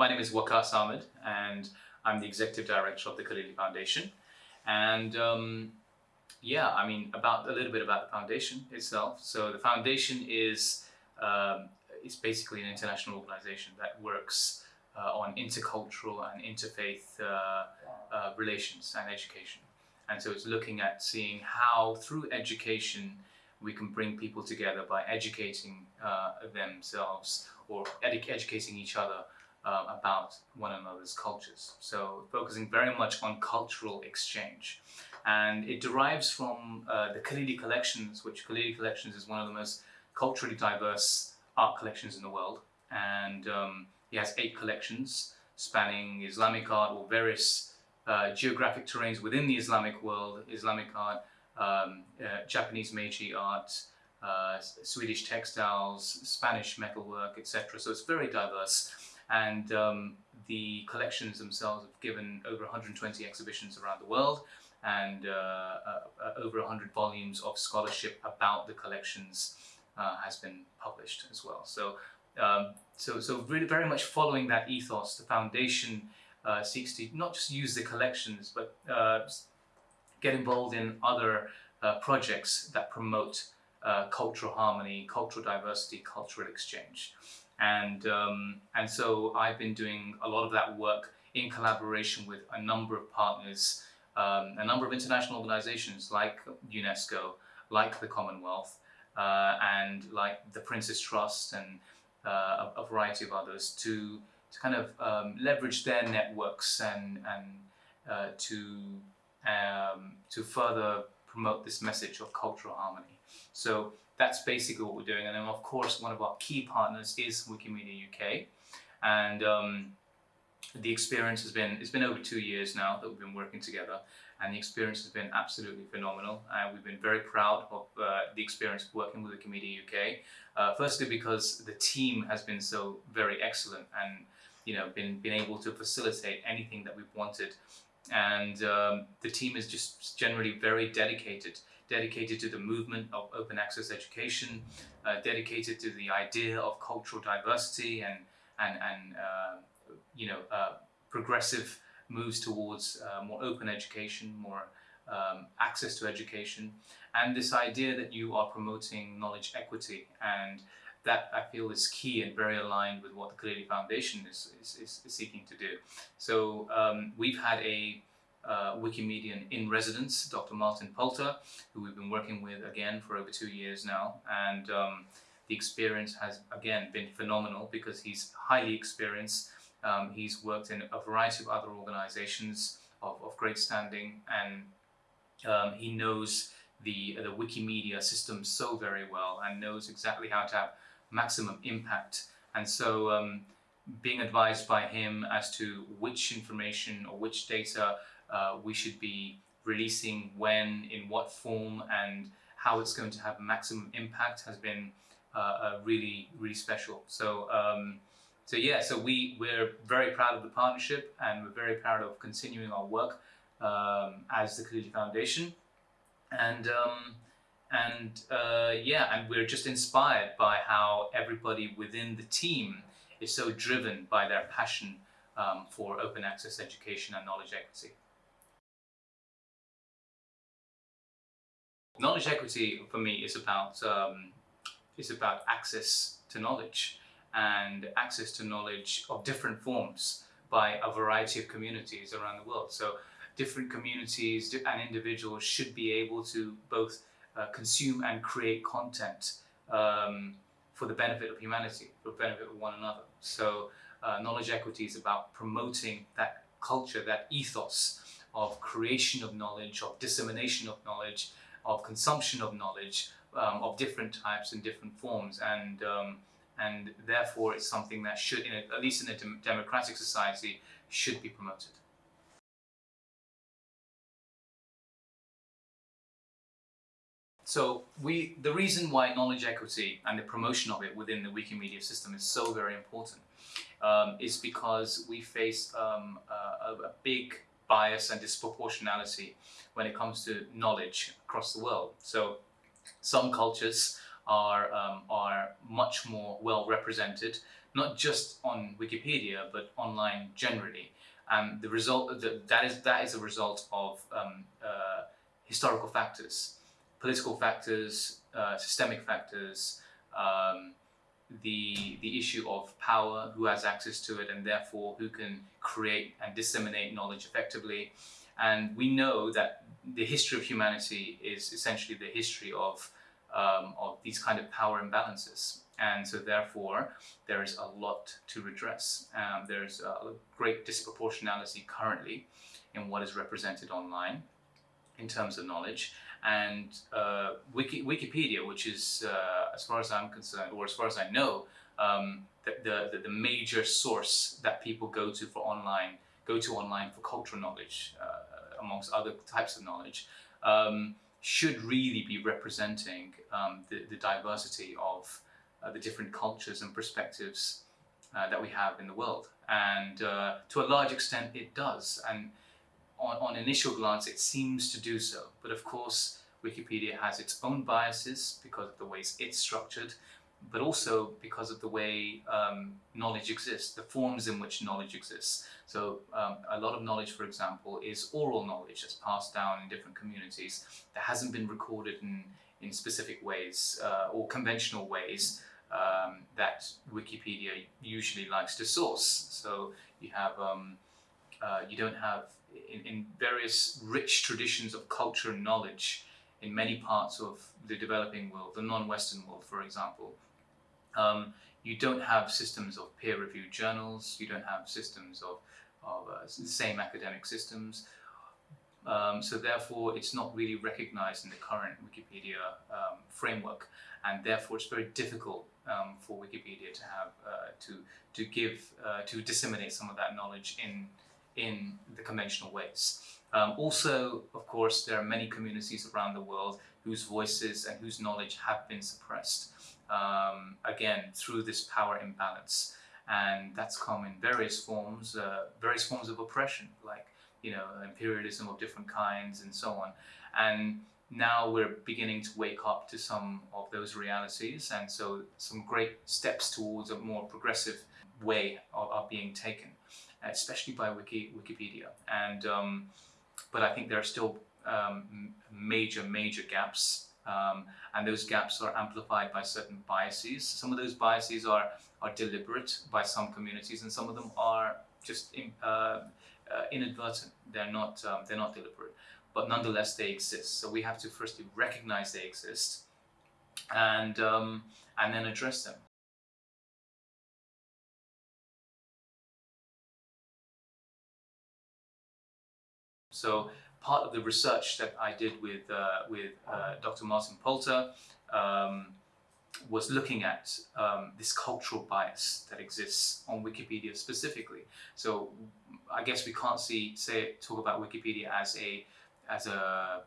My name is Waqas Ahmed and I'm the Executive Director of the Khalili Foundation. And um, yeah, I mean, about a little bit about the foundation itself. So the foundation is, um, basically an international organization that works uh, on intercultural and interfaith uh, uh, relations and education. And so it's looking at seeing how through education we can bring people together by educating uh, themselves or edu educating each other uh, about one another's cultures. So focusing very much on cultural exchange. And it derives from uh, the Khalili Collections, which Khalili Collections is one of the most culturally diverse art collections in the world. And um, he has eight collections spanning Islamic art or various uh, geographic terrains within the Islamic world, Islamic art, um, uh, Japanese Meiji art, uh, Swedish textiles, Spanish metalwork, etc. So it's very diverse and um, the collections themselves have given over 120 exhibitions around the world and uh, uh, over 100 volumes of scholarship about the collections uh, has been published as well. So, um, so, so really very much following that ethos, the foundation uh, seeks to not just use the collections, but uh, get involved in other uh, projects that promote cultural harmony, cultural diversity, cultural exchange. And, um, and so I've been doing a lot of that work in collaboration with a number of partners, um, a number of international organizations like UNESCO, like the Commonwealth, uh, and like the Prince's Trust and uh, a, a, variety of others to, to kind of um, leverage their networks and, and uh, to, um, to further promote this message of cultural harmony. So that's basically what we're doing. And then of course, one of our key partners is Wikimedia UK. And um, the experience has been, it's been over two years now that we've been working together and the experience has been absolutely phenomenal and we've been very proud of uh, the experience working with Wikimedia UK. Uh, firstly because the team has been so very excellent and you know been, been able to facilitate anything that we've wanted and um, the team is just generally very dedicated dedicated to the movement of open access education, uh, dedicated to the idea of cultural diversity and, and, and uh, you know, uh, progressive moves towards uh, more open education, more um, access to education, and this idea that you are promoting knowledge equity and that I feel is key and very aligned with what the Khalili Foundation is, is, is seeking to do. So um, we've had a uh, Wikimedian in residence, Dr. Martin Poulter, who we've been working with again for over two years now. And um, the experience has again been phenomenal because he's highly experienced. Um, he's worked in a variety of other organizations of, of great standing and um, he knows the, the Wikimedia system so very well and knows exactly how to have maximum impact. And so um, being advised by him as to which information or which data uh, we should be releasing when, in what form, and how it's going to have maximum impact has been uh, really, really special. So, um, so yeah, so we, we're very proud of the partnership and we're very proud of continuing our work um, as the Khalili Foundation. And, um, and uh, yeah, and we're just inspired by how everybody within the team is so driven by their passion um, for open access education and knowledge equity. Knowledge equity for me is about um, is about access to knowledge and access to knowledge of different forms by a variety of communities around the world. So different communities and individuals should be able to both uh, consume and create content um, for the benefit of humanity, for the benefit of one another. So uh, knowledge equity is about promoting that culture, that ethos of creation of knowledge, of dissemination of knowledge, of consumption of knowledge um, of different types and different forms and um, and therefore it's something that should, a, at least in a dem democratic society, should be promoted. So we, the reason why knowledge equity and the promotion of it within the Wikimedia system is so very important um, is because we face um, a, a, big bias and disproportionality when it comes to knowledge across the world. So some cultures are um, are much more well represented, not just on Wikipedia but online generally. And the result the, that is that is a result of um, uh, historical factors, political factors, uh, systemic factors. Um, the the issue of power, who has access to it, and therefore who can create and disseminate knowledge effectively. And we know that the history of humanity is essentially the history of um, of these kind of power imbalances. And so therefore, there is a lot to redress. Um, there's a great disproportionality currently in what is represented online in terms of knowledge. And uh, Wiki, Wikipedia, which is, uh, as far as I'm concerned, or as far as I know, um, the, the, the, major source that people go to for online, go to online for cultural knowledge, uh, amongst other types of knowledge, um, should really be representing um, the, the diversity of uh, the different cultures and perspectives uh, that we have in the world. And uh, to a large extent, it does. And on, on initial glance, it seems to do so. But of course, Wikipedia has its own biases because of the ways it's structured, but also because of the way um, knowledge exists, the forms in which knowledge exists. So um, a lot of knowledge, for example, is oral knowledge that's passed down in different communities that hasn't been recorded in, in specific ways uh, or conventional ways um, that Wikipedia usually likes to source. So you have, um, uh, you don't have in, in various rich traditions of culture and knowledge in many parts of the developing world, the non-Western world, for example, um, you don't have systems of peer-reviewed journals, you don't have systems of, of uh, same academic systems, um, so therefore it's not really recognized in the current Wikipedia um, framework and therefore it's very difficult um, for Wikipedia to have uh, to to give uh, to disseminate some of that knowledge in in the conventional ways. Um, also, of course, there are many communities around the world whose voices and whose knowledge have been suppressed, um, again, through this power imbalance. And that's come in various forms, uh, various forms of oppression, like, you know, imperialism of different kinds and so on. And now we're beginning to wake up to some of those realities. And so some great steps towards a more progressive way are, are being taken especially by Wiki, Wikipedia. And um, but I think there are still um, major, major gaps, um, and those gaps are amplified by certain biases. Some of those biases are are deliberate by some communities, and some of them are just in, uh, uh, inadvertent. They're not um, they're not deliberate, but nonetheless they exist. So we have to firstly recognize they exist, and um, and then address them. So part of the research that I did with, uh, with uh, Dr. Martin Poulter um, was looking at um, this cultural bias that exists on Wikipedia specifically. So I guess we can't see, say, talk about Wikipedia as a, as a,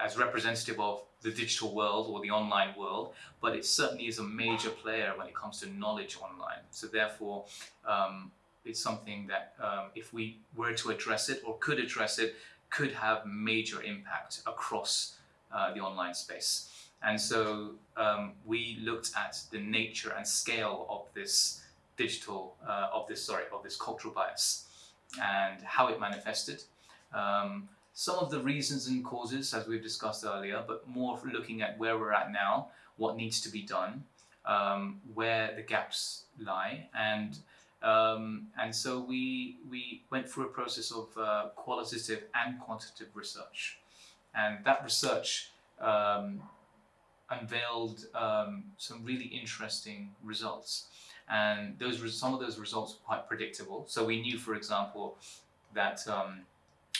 as representative of the digital world or the online world, but it certainly is a major player when it comes to knowledge online. So therefore, um, it's something that um, if we were to address it or could address it, could have major impact across uh, the online space. And so um, we looked at the nature and scale of this digital, uh, of this, sorry, of this cultural bias and how it manifested. Um, some of the reasons and causes, as we've discussed earlier, but more looking at where we're at now, what needs to be done, um, where the gaps lie, and um, and so we, we went through a process of uh, qualitative and quantitative research. And that research um, unveiled um, some really interesting results. And those some of those results were quite predictable. So we knew, for example, that um,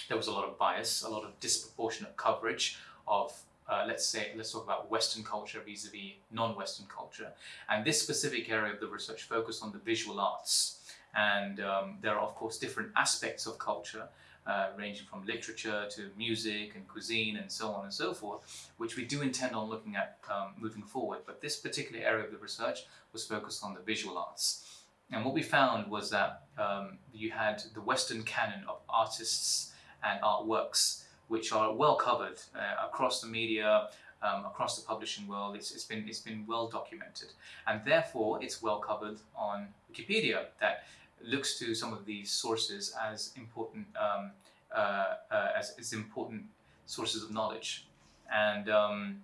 there was a lot of bias, a lot of disproportionate coverage of uh, let's say, let's talk about Western culture vis-a-vis non-Western culture. And this specific area of the research focused on the visual arts. And um, there are, of course, different aspects of culture, uh, ranging from literature to music and cuisine and so on and so forth, which we do intend on looking at um, moving forward. But this particular area of the research was focused on the visual arts. And what we found was that um, you had the Western canon of artists and artworks which are well covered uh, across the media, um, across the publishing world. It's, it's been it's been well documented, and therefore it's well covered on Wikipedia. That looks to some of these sources as important um, uh, uh, as, as important sources of knowledge, and um,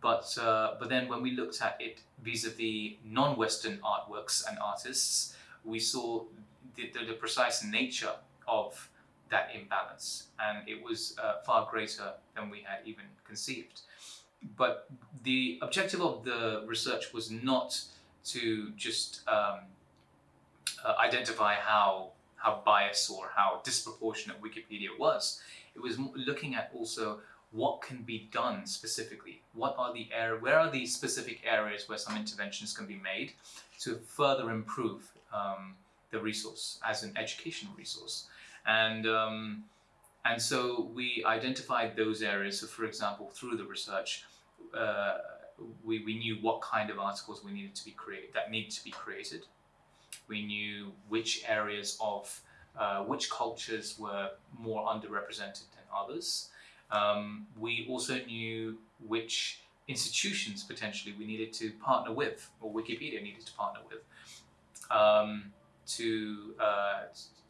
but uh, but then when we looked at it vis-a-vis non-Western artworks and artists, we saw the, the, the precise nature of that imbalance, and it was uh, far greater than we had even conceived. But the objective of the research was not to just um, uh, identify how how biased or how disproportionate Wikipedia was. It was looking at also what can be done specifically. What are the area, where are the specific areas where some interventions can be made to further improve um, the resource as an educational resource. And, um, and so we identified those areas. So for example, through the research, uh, we, we knew what kind of articles we needed to be created, that needed to be created. We knew which areas of, uh, which cultures were more underrepresented than others. Um, we also knew which institutions potentially we needed to partner with, or Wikipedia needed to partner with, um, to uh,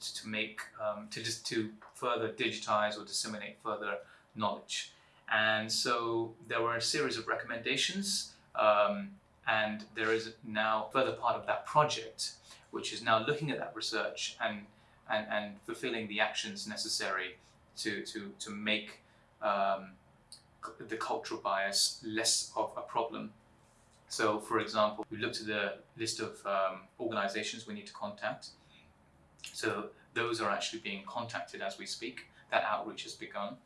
to make um, to just to further digitize or disseminate further knowledge. And so there were a series of recommendations, um, and there is now further part of that project, which is now looking at that research and and, and fulfilling the actions necessary to to to make um, the cultural bias less of a problem. So, for example, we looked at the list of um, organizations we need to contact. So those are actually being contacted as we speak. That outreach has begun.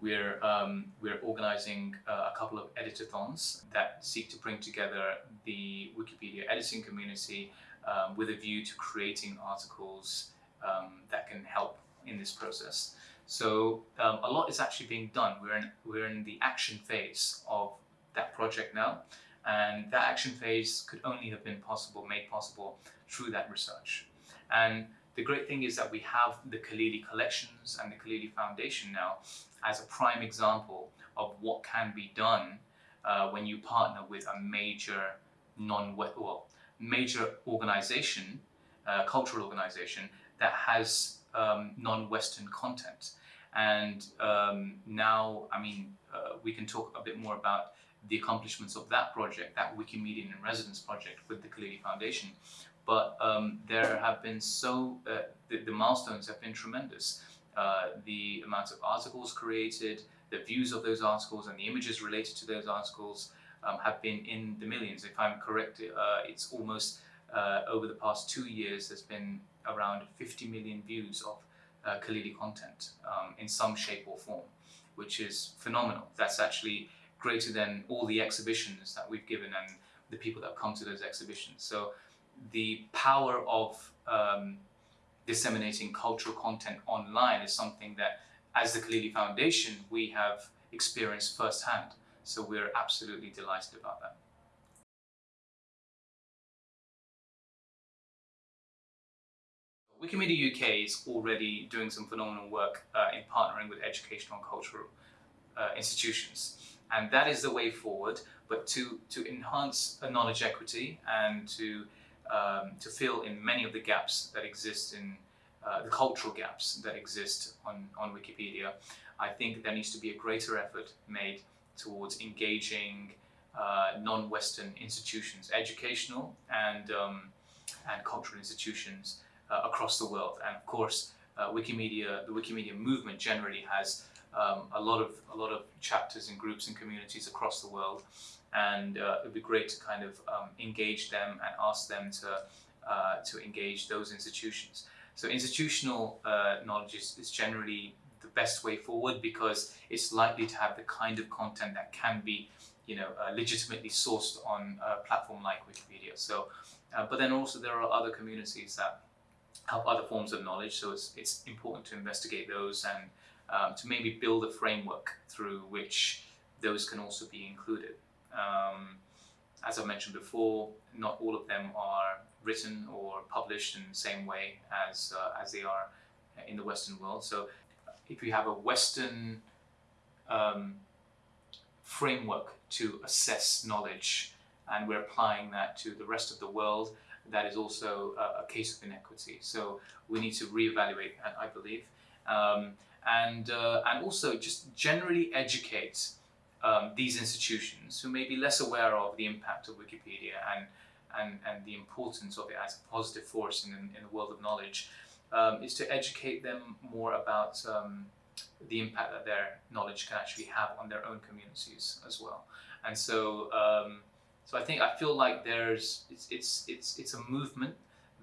We're, um, we're organizing uh, a couple of editathons that seek to bring together the Wikipedia editing community um, with a view to creating articles um, that can help in this process. So um, a lot is actually being done. We're in, we're in the action phase of that project now. And that action phase could only have been possible, made possible through that research. And the great thing is that we have the Khalili collections and the Khalili Foundation now as a prime example of what can be done uh, when you partner with a major non well, major organization, uh, cultural organization that has um, non-Western content. And um, now, I mean, uh, we can talk a bit more about the accomplishments of that project, that Wikimedian in Residence project with the Khalili Foundation. But um, there have been so, uh, the, the, milestones have been tremendous. Uh, the amount of articles created, the views of those articles and the images related to those articles um, have been in the millions. If I'm correct, uh, it's almost uh, over the past two years, there's been around 50 million views of uh, Khalili content um, in some shape or form, which is phenomenal. That's actually greater than all the exhibitions that we've given and the people that come to those exhibitions. So the power of um, disseminating cultural content online is something that, as the Khalili Foundation, we have experienced firsthand. So we're absolutely delighted about that. Wikimedia UK is already doing some phenomenal work uh, in partnering with educational and cultural uh, institutions. And that is the way forward, but to, to enhance a knowledge equity and to, um, to fill in many of the gaps that exist in uh, the cultural gaps that exist on, on Wikipedia, I think there needs to be a greater effort made towards engaging uh, non-Western institutions, educational and, um, and cultural institutions uh, across the world. And of course, uh, Wikimedia, the Wikimedia movement generally has um, a lot of a lot of chapters and groups and communities across the world, and uh, it'd be great to kind of um, engage them and ask them to uh, to engage those institutions. So institutional uh, knowledge is, is generally the best way forward because it's likely to have the kind of content that can be, you know, uh, legitimately sourced on a platform like Wikipedia. So, but then also there are other communities that help other forms of knowledge. So it's, it's important to investigate those and um, to maybe build a framework through which those can also be included. Um, as I mentioned before, not all of them are written or published in the same way as, uh, as they are in the Western world. So if you have a Western um, framework to assess knowledge, and we're applying that to the rest of the world. That is also a, a case of inequity. So we need to reevaluate I believe, um, and uh, and also just generally educate um, these institutions who may be less aware of the impact of Wikipedia and and, and the importance of it as a positive force in, in the world of knowledge, um, is to educate them more about um, the impact that their knowledge can actually have on their own communities as well. And so, um, so I think I feel like there's it's it's it's it's a movement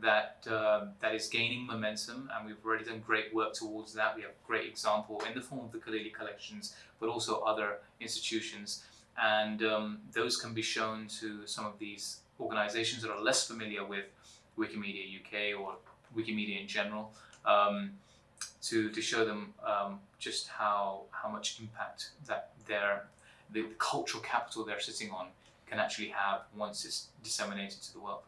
that uh, that is gaining momentum, and we've already done great work towards that. We have a great example in the form of the Khalili collections, but also other institutions, and um, those can be shown to some of these organisations that are less familiar with Wikimedia UK or Wikimedia in general, um, to to show them um, just how how much impact that their the cultural capital they're sitting on can actually have once it's disseminated to the world.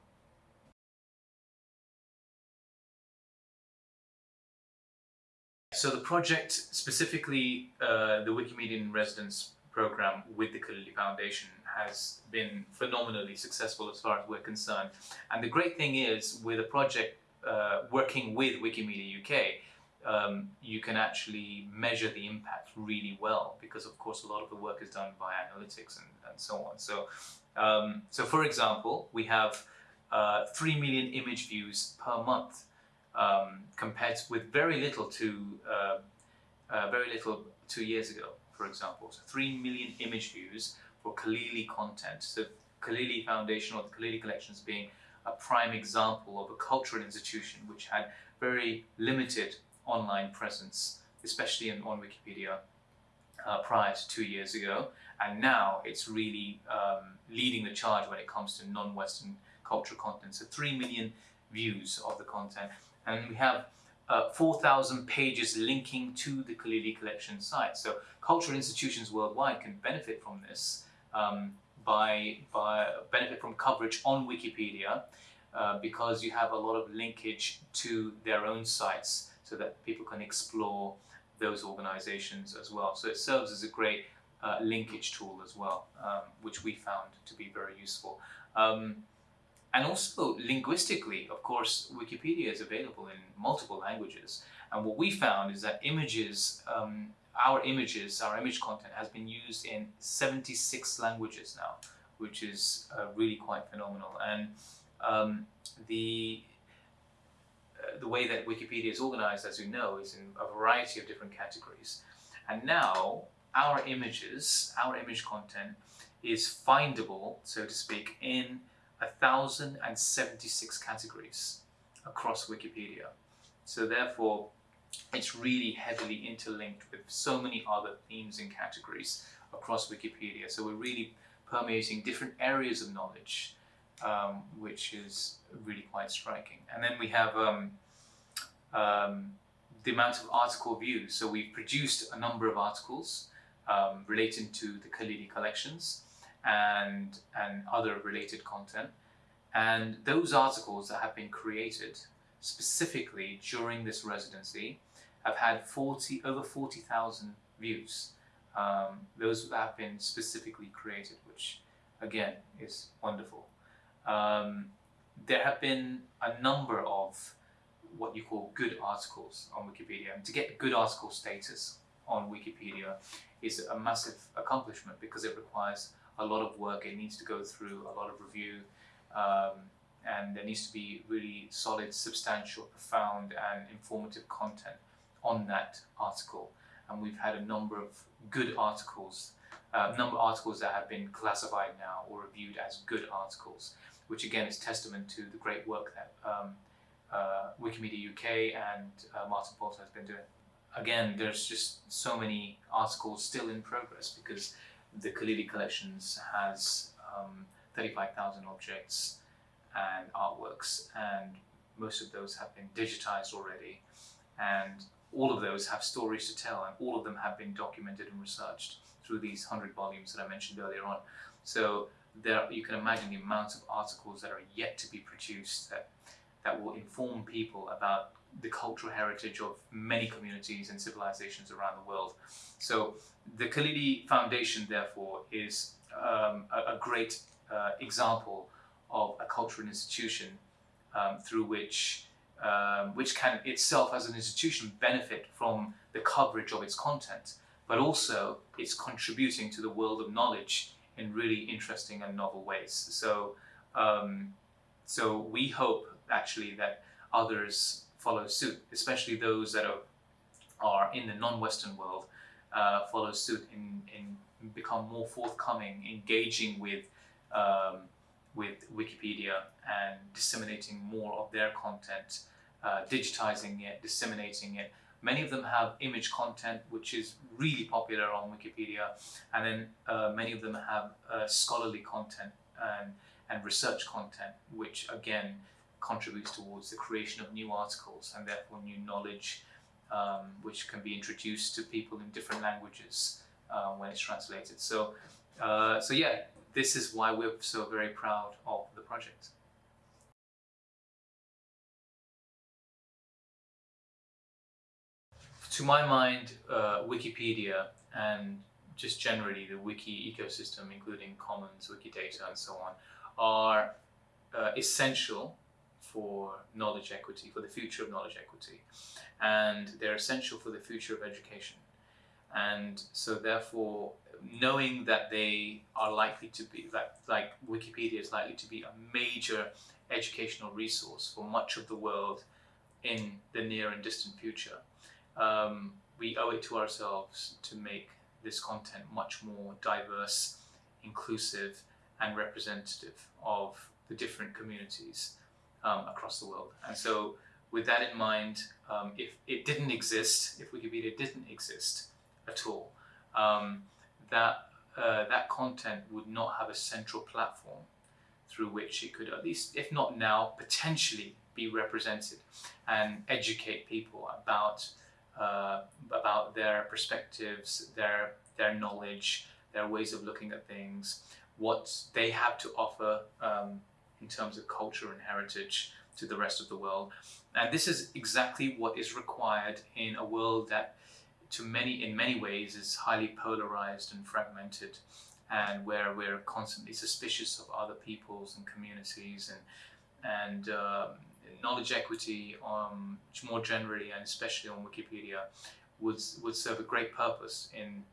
So the project, specifically uh, the Wikimedia in Residence program with the Khalili Foundation has been phenomenally successful as far as we're concerned. And the great thing is with a project uh, working with Wikimedia UK, um, you can actually measure the impact really well because of course a lot of the work is done by analytics and, and so on. So, um, so for example, we have uh, 3 million image views per month um, compared with very little to uh, uh, very little two years ago, for example. So 3 million image views for Khalili content. So Khalili Foundation or the Khalili Collections being a prime example of a cultural institution which had very limited online presence, especially in, on Wikipedia uh, prior to two years ago. And now it's really um, leading the charge when it comes to non-Western cultural content. So 3 million views of the content and we have uh, 4,000 pages linking to the Khalili collection site. So cultural institutions worldwide can benefit from this um, by, by benefit from coverage on Wikipedia uh, because you have a lot of linkage to their own sites so that people can explore those organizations as well. So it serves as a great uh, linkage tool as well, um, which we found to be very useful. Um, and also linguistically, of course, Wikipedia is available in multiple languages. And what we found is that images, um, our images, our image content has been used in 76 languages now, which is uh, really quite phenomenal. And um, the uh, the way that Wikipedia is organized, as you know, is in a variety of different categories. And now our images, our image content is findable, so to speak, in 1,076 categories across Wikipedia. So therefore, it's really heavily interlinked with so many other themes and categories across Wikipedia. So we're really permeating different areas of knowledge, um, which is really quite striking. And then we have um, um, the amount of article views. So we've produced a number of articles um, relating to the Khalili collections and, and other related content. And those articles that have been created specifically during this residency have had 40, over 40,000 views. Um, those that have been specifically created, which again is wonderful. Um, there have been a number of what you call good articles on Wikipedia. And to get good article status on Wikipedia is a massive accomplishment because it requires a lot of work. It needs to go through a lot of review, um, and there needs to be really solid, substantial, profound, and informative content on that article. And we've had a number of good articles, uh, number of articles that have been classified now or reviewed as good articles, which again is testament to the great work that um, uh, Wikimedia UK and uh, Martin Poulter has been doing. Again, there's just so many articles still in progress because the Khalili collections has um, 35,000 objects and artworks and most of those have been digitized already and all of those have stories to tell and all of them have been documented and researched through these 100 volumes that I mentioned earlier on. So there, you can imagine the amount of articles that are yet to be produced that, that will inform people about the cultural heritage of many communities and civilizations around the world. So the Khalili Foundation, therefore, is um, a, a, great uh, example of a cultural institution um, through which um, which can itself as an institution benefit from the coverage of its content, but also it's contributing to the world of knowledge in really interesting and novel ways. So, um, so we hope actually that others follow suit, especially those that are, are in the non-Western world, uh, follow suit in, in become more forthcoming, engaging with um, with Wikipedia and disseminating more of their content, uh, digitizing it, disseminating it. Many of them have image content, which is really popular on Wikipedia, and then uh, many of them have uh, scholarly content and, and research content, which again contributes towards the creation of new articles and therefore new knowledge, um, which can be introduced to people in different languages uh, when it's translated. So, uh, so yeah, this is why we're so very proud of the project. To my mind, uh, Wikipedia and just generally the wiki ecosystem, including Commons, Wikidata and so on, are uh, essential for knowledge equity, for the future of knowledge equity. And they're essential for the future of education. And so therefore, knowing that they are likely to be, like, like Wikipedia is likely to be a major educational resource for much of the world in the near and distant future, um, we owe it to ourselves to make this content much more diverse, inclusive, and representative of the different communities um, across the world. And so, with that in mind, um, if it didn't exist, if Wikipedia didn't exist at all, um, that uh, that content would not have a central platform through which it could at least, if not now, potentially be represented and educate people about uh, about their perspectives, their their knowledge, their ways of looking at things, what they have to offer um, in terms of culture and heritage to the rest of the world. And this is exactly what is required in a world that to many, in many ways, is highly polarized and fragmented, and where we're constantly suspicious of other peoples and communities, and and um, knowledge equity, um, more generally and especially on Wikipedia, would would serve a great purpose in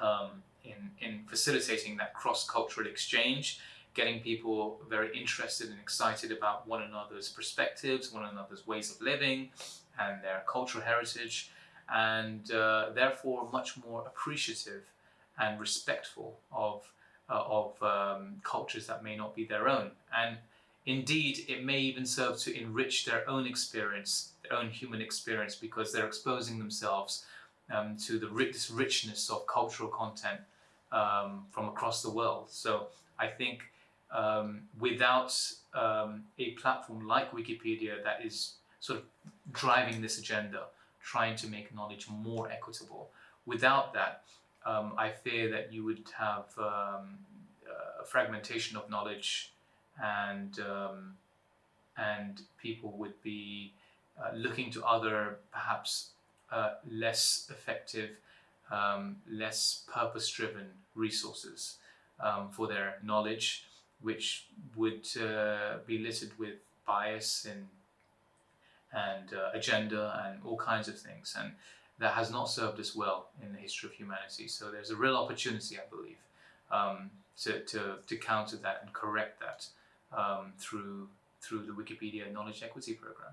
um, in in facilitating that cross cultural exchange. Getting people very interested and excited about one another's perspectives, one another's ways of living, and their cultural heritage, and uh, therefore much more appreciative and respectful of, uh, of um, cultures that may not be their own. And indeed, it may even serve to enrich their own experience, their own human experience, because they're exposing themselves um, to the this richness of cultural content um, from across the world. So I think um, without um, a platform like Wikipedia that is sort of driving this agenda, trying to make knowledge more equitable. Without that, um, I fear that you would have um, a fragmentation of knowledge and um, and people would be uh, looking to other perhaps uh, less effective, um, less purpose-driven resources um, for their knowledge, which would uh, be littered with bias and and uh, agenda and all kinds of things. And that has not served us well in the history of humanity. So there's a real opportunity, I believe, um, to, to, to counter that and correct that um, through, through the Wikipedia Knowledge Equity Program.